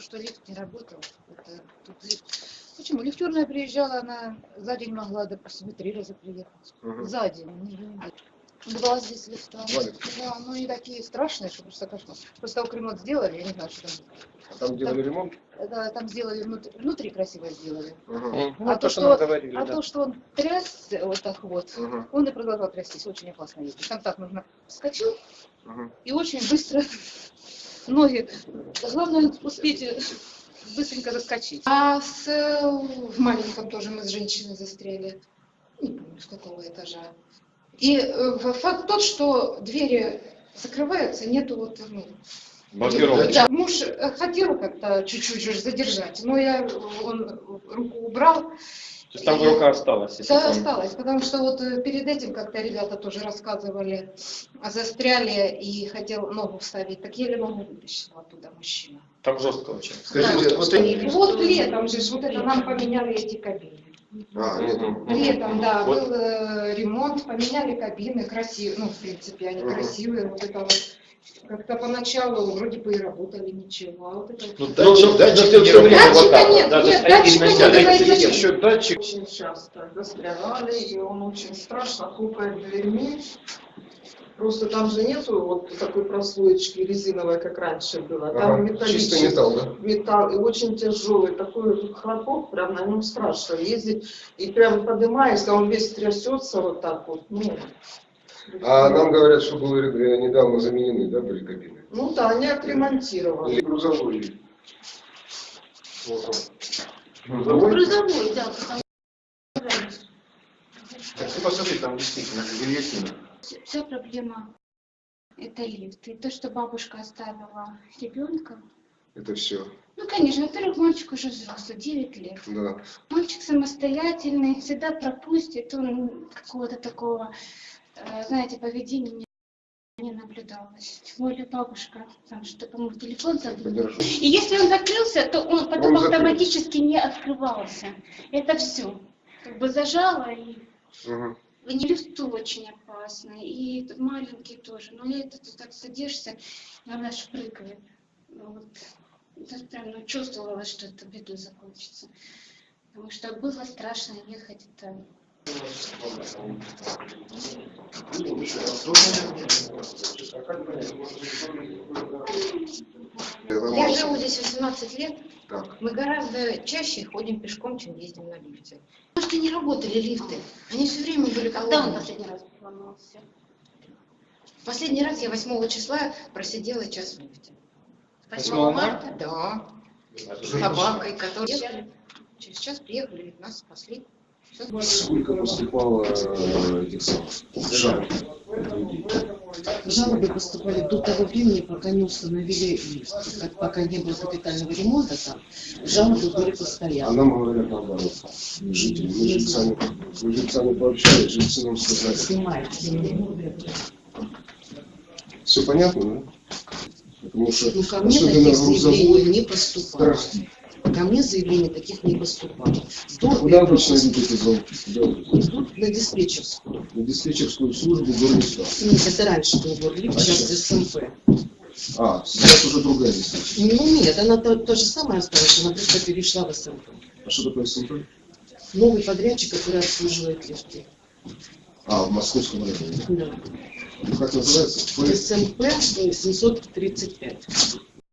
что лифт не работал. Это тут лифт. Почему? Лифтерная приезжала, она за день могла, допустим, три раза приехать. Мгм. За день, не неделю. Два здесь лифта. Да, ну и такие страшные, что просто кошмар. Просто только ремонт сделали, я не знаю, что там. А Там делали ремонт? Это там сделали внутри, внутри красиво сделали. Мгм. Ну, А то, то, что что- говорили, А да. то, что он трясся вот так вот, Мгм. он и продолжал трястись. Очень опасно ездить. Там так нужно вскочил Мгм. и очень быстро ноги. Главное успеть э, быстренько заскочить. А с, э, в маленьком тоже мы с женщиной застряли. Не помню, с какого этажа. И э, факт тот, что двери закрываются, нету вот, ну, Блокировка. да, муж э, хотел как-то чуть-чуть задержать, но я, он руку убрал, То есть там рука осталась. если да, помню. осталось, потому что вот э, перед этим как-то ребята тоже рассказывали, а застряли и хотел ногу вставить, так еле ногу вытащил оттуда мужчина. Там жестко очень. Скажите, вот эти... Вот летом же, вот это нам поменяли эти кабины. А, летом. Летом, да, Вот. был э, ремонт, поменяли кабины, красивые, ну, в принципе, они красивые, вот это вот. Как-то поначалу вроде бы и работали ничего, а вот это... Ну, датчик- ну, датчик ну, не не работает. Датчика нет, да, нет, датчика нет, датчик, еще датчик. очень часто застревали, и он очень страшно хлопает дверьми. Просто там же нету вот такой прослоечки резиновой, как раньше было. Там Ага, металлический Чистый металл, да? металл, и очень тяжелый, такой хлопок, прям на нем страшно ездить. И прям поднимаешься, он весь трясется вот так вот. Ну, А нам говорят, что были э, недавно заменены, да, были кабины? ну да, они отремонтировали. Или грузовой. Вот он. Грузовой? грузовой, да, потому Так ты посмотри, там действительно гильотина. Вся- проблема это лифт. И то, что бабушка оставила ребенка. Это все, Ну, конечно, во-первых, мальчик уже взрослый, 9 лет. да. Мальчик самостоятельный, всегда пропустит, он какого-то такого, знаете, поведения не, наблюдалось. Тем более бабушка, там что, по-моему, телефон. Подержу. И если он закрылся, то он потом Он автоматически не открывался. Это все. Как бы зажало и. В не лифту очень опасно, и маленький тоже. Но это ты так садишься, она аж прыгает. Ну Вот. Это прям ну, чувствовала, что это бедой закончится. Потому что было страшно ехать. Это... Я живу здесь 18 лет, Так. мы гораздо чаще ходим пешком, чем ездим на лифте. Потому что не работали лифты, они все время были Когда он последний раз поломался? Последний раз я 8 числа просидела час в лифте. 8 марта? Да. С собакой, которая... Через час приехали, нас спасли. Сколько поступало э, этих самых жалоб? Жалобы поступали до того времени, пока не установили лифт. Пока не было капитального ремонта там, жалобы были А постоянно. нам говорят наоборот, жители. Мы жильцами, мы жильцами пообщались, жильцы нам сказали. Снимают. Все понятно, да? Потому что Ну, ко мне таких заявлений не поступало. Ко мне заявлений таких не поступало. До Куда обычно идут эти звонки? Идут? На диспетчерскую. На диспетчерскую службу Горниста. Нет, это раньше был Горлифт, А сейчас? СМП. А, сейчас уже другая диспетчерская. Ну нет, она то, то же самое осталась, она просто перешла в СМП. А что такое СМП? Новый подрядчик, который обслуживает лифты. А, в московском районе. Да. Ну, как называется? СМП 735.